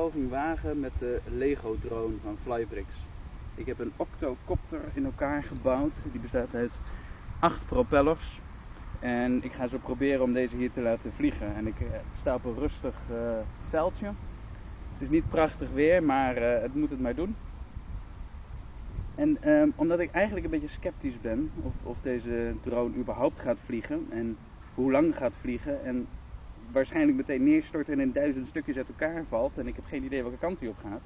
poging wagen met de Lego drone van Flybricks. Ik heb een octocopter in elkaar gebouwd. Die bestaat uit acht propellers. En ik ga zo proberen om deze hier te laten vliegen. En ik eh, sta op een rustig uh, veldje. Het is niet prachtig weer, maar uh, het moet het maar doen. En uh, omdat ik eigenlijk een beetje sceptisch ben of, of deze drone überhaupt gaat vliegen en hoe lang gaat vliegen en waarschijnlijk meteen neerstort en in duizend stukjes uit elkaar valt en ik heb geen idee welke kant hij op gaat,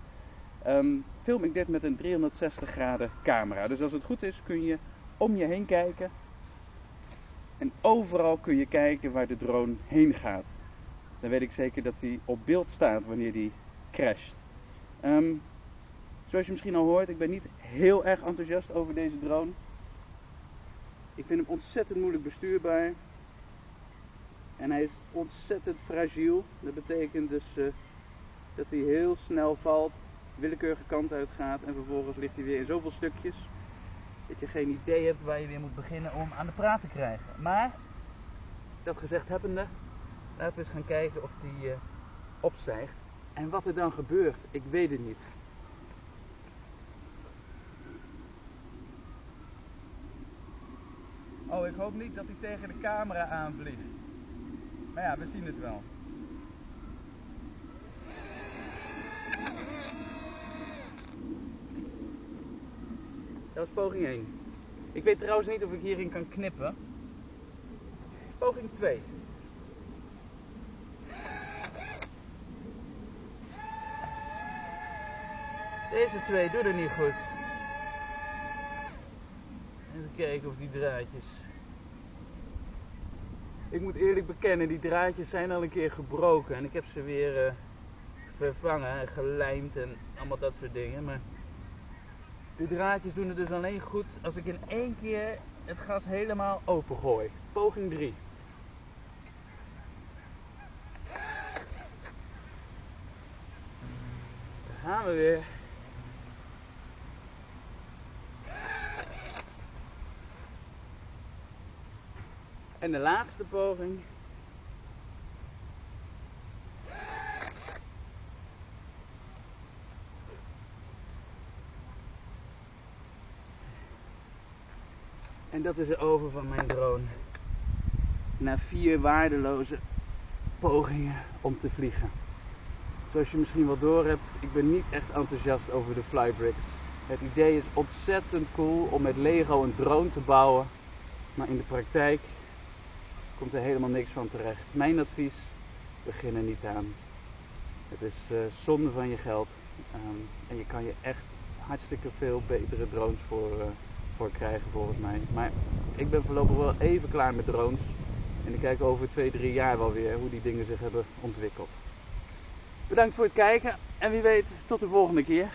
um, film ik dit met een 360 graden camera. Dus als het goed is kun je om je heen kijken en overal kun je kijken waar de drone heen gaat. Dan weet ik zeker dat hij op beeld staat wanneer die crasht. Um, zoals je misschien al hoort, ik ben niet heel erg enthousiast over deze drone. Ik vind hem ontzettend moeilijk bestuurbaar. En hij is ontzettend fragiel. Dat betekent dus uh, dat hij heel snel valt, willekeurige kant uit gaat en vervolgens ligt hij weer in zoveel stukjes dat je geen idee hebt waar je weer moet beginnen om aan de praat te krijgen. Maar, dat gezegd hebbende, laten we eens gaan kijken of hij uh, opstijgt. En wat er dan gebeurt, ik weet het niet. Oh, ik hoop niet dat hij tegen de camera aanvliegt. Maar ja, we zien het wel. Dat was poging 1. Ik weet trouwens niet of ik hierin kan knippen. Poging 2. Deze twee doen er niet goed. Even kijken of die draadjes. Ik moet eerlijk bekennen, die draadjes zijn al een keer gebroken. En ik heb ze weer uh, vervangen en gelijmd en allemaal dat soort dingen. Maar de draadjes doen het dus alleen goed als ik in één keer het gas helemaal open gooi. Poging 3. Daar gaan we weer. En de laatste poging. En dat is de over van mijn drone. Na vier waardeloze pogingen om te vliegen. Zoals je misschien wel door hebt, ik ben niet echt enthousiast over de Flybricks. Het idee is ontzettend cool om met Lego een drone te bouwen. Maar in de praktijk komt er helemaal niks van terecht. Mijn advies, begin er niet aan. Het is uh, zonde van je geld. Um, en je kan je echt hartstikke veel betere drones voor, uh, voor krijgen volgens mij. Maar ik ben voorlopig wel even klaar met drones. En ik kijk over 2, 3 jaar wel weer hoe die dingen zich hebben ontwikkeld. Bedankt voor het kijken en wie weet tot de volgende keer.